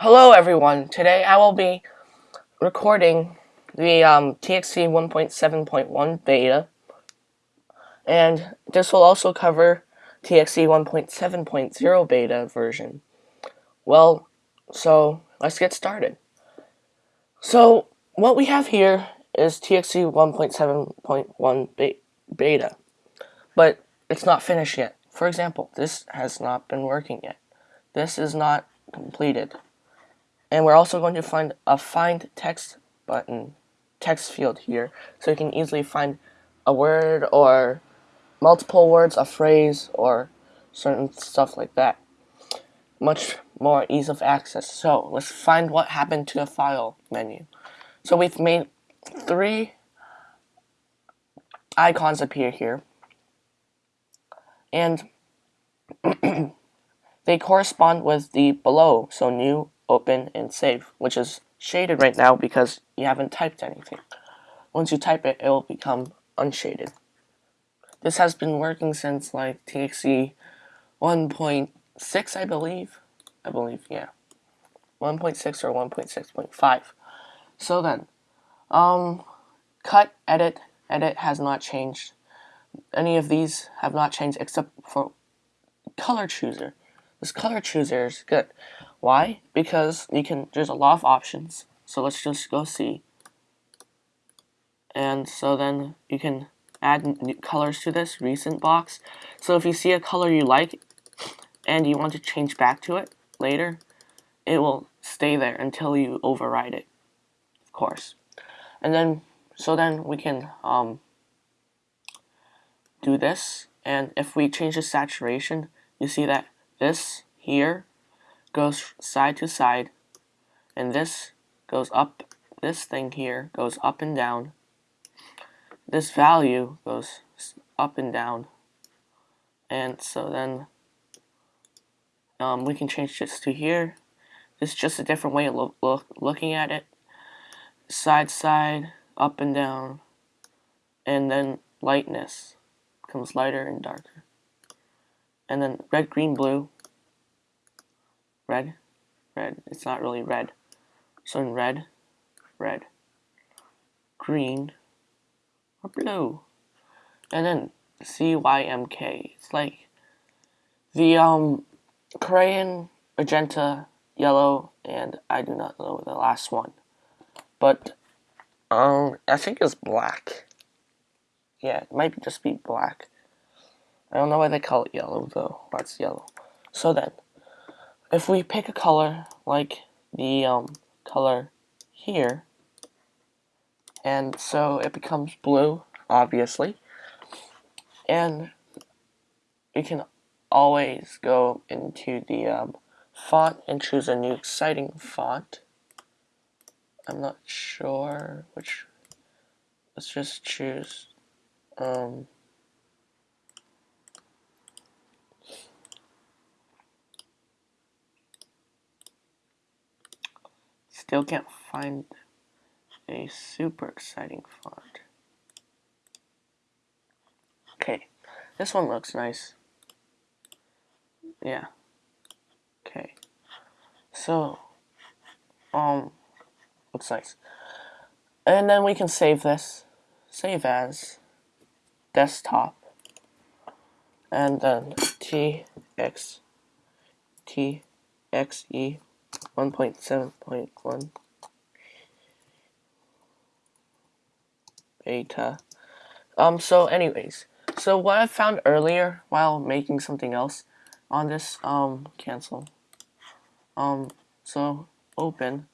Hello everyone, today I will be recording the um, TXT 1.7.1 beta and this will also cover TXT 1.7.0 beta version. Well, so let's get started. So what we have here is TXT 1.7.1 beta, but it's not finished yet. For example, this has not been working yet. This is not completed. And we're also going to find a find text button, text field here, so you can easily find a word or multiple words, a phrase, or certain stuff like that. Much more ease of access. So let's find what happened to the file menu. So we've made three icons appear here. And they correspond with the below, so new, open, and save, which is shaded right now because you haven't typed anything. Once you type it, it will become unshaded. This has been working since like TXT 1.6, I believe. I believe, yeah. 1.6 or 1.6.5. So then, um, cut, edit, edit has not changed. Any of these have not changed except for color chooser. This color chooser is good. Why? Because you can, there's a lot of options. So let's just go see. And so then you can add new colors to this recent box. So if you see a color you like and you want to change back to it later, it will stay there until you override it, of course. And then, so then we can um, do this. And if we change the saturation, you see that this here goes side to side, and this goes up, this thing here goes up and down, this value goes up and down. And so then um, we can change this to here. This is just a different way of look, looking at it. Side side up and down. And then lightness becomes lighter and darker. And then red green blue red red it's not really red so in red red green or blue. And then CYMK. It's like the um crayon, magenta, yellow, and I do not know the last one. But um I think it's black. Yeah, it might just be black. I don't know why they call it yellow though. That's yellow. So then, if we pick a color like the um color here, and so it becomes blue obviously and you can always go into the um, font and choose a new exciting font. I'm not sure which let's just choose um, still can't find a super exciting font. Okay, this one looks nice. Yeah. Okay. So, um, looks nice. And then we can save this. Save as desktop. And then TX TXE 1.7.1 beta. Um, so anyways, so what I found earlier while making something else on this, um, cancel. Um, so open.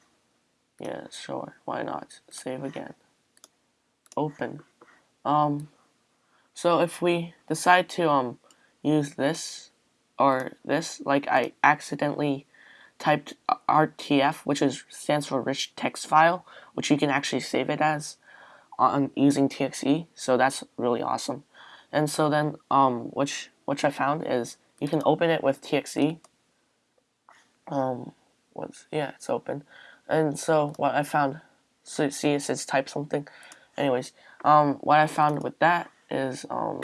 Yeah, sure, why not? Save again. Open. Um, so if we decide to, um, use this or this, like I accidentally typed RTF, which is stands for rich text file, which you can actually save it as on using TXE, so that's really awesome. And so then, um, which which I found is you can open it with TXE. Um, what's yeah, it's open. And so what I found, so see it says type something. Anyways, um, what I found with that is um,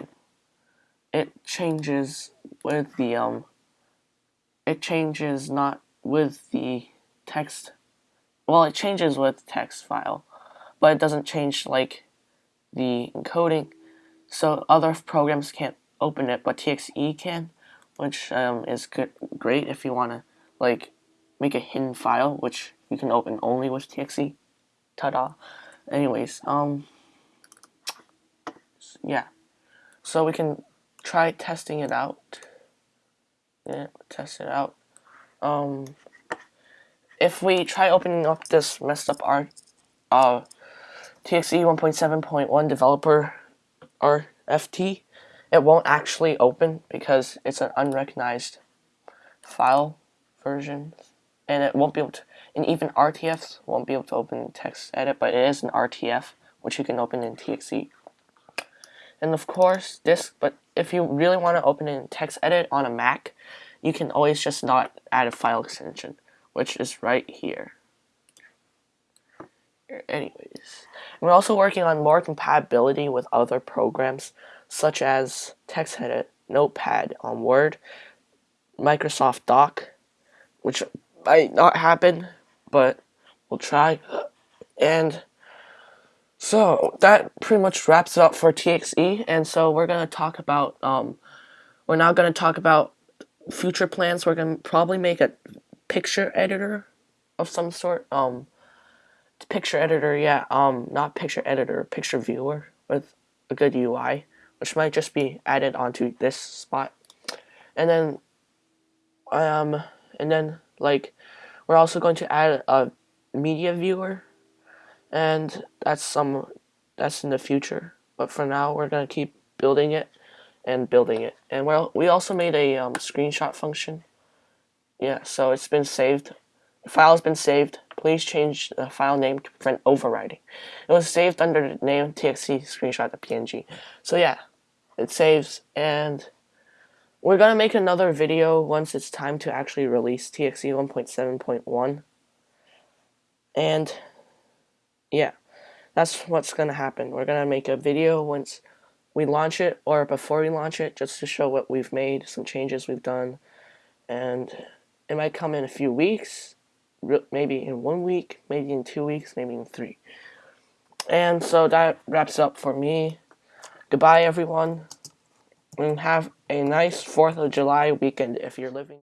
it changes with the um, it changes not with the text. Well, it changes with text file, but it doesn't change like the encoding. So other programs can't open it, but TXE can, which um, is good, great if you want to like make a hidden file, which you can open only with TXE. Ta-da! Anyways, um, yeah. So we can try testing it out. Yeah, test it out. Um, if we try opening up this messed up art, uh, TXE 1.7.1 developer RFT, it won't actually open because it's an unrecognized file version, and it won't be able to. And even RTFs won't be able to open text edit, but it is an RTF which you can open in TXE. And of course, this, but if you really want to open in TextEdit on a Mac, you can always just not add a file extension, which is right here. Anyways, we're also working on more compatibility with other programs, such as TextEdit, Notepad on Word, Microsoft Doc, which might not happen, but we'll try. And so that pretty much wraps it up for TXE, and so we're gonna talk about um, we're now gonna talk about future plans. We're gonna probably make a picture editor of some sort. Um, picture editor, yeah. Um, not picture editor, picture viewer with a good UI, which might just be added onto this spot, and then um, and then like we're also going to add a media viewer and that's some that's in the future but for now we're gonna keep building it and building it. And well we also made a um, screenshot function. Yeah so it's been saved. The file has been saved. Please change the file name to prevent overwriting. It was saved under the name txt screenshot.png so yeah it saves and we're gonna make another video once it's time to actually release TXE 1.7.1 and yeah, that's what's gonna happen. We're gonna make a video once we launch it or before we launch it just to show what we've made, some changes we've done, and it might come in a few weeks, maybe in one week, maybe in two weeks, maybe in three. And so that wraps up for me. Goodbye, everyone, and have a nice 4th of July weekend if you're living.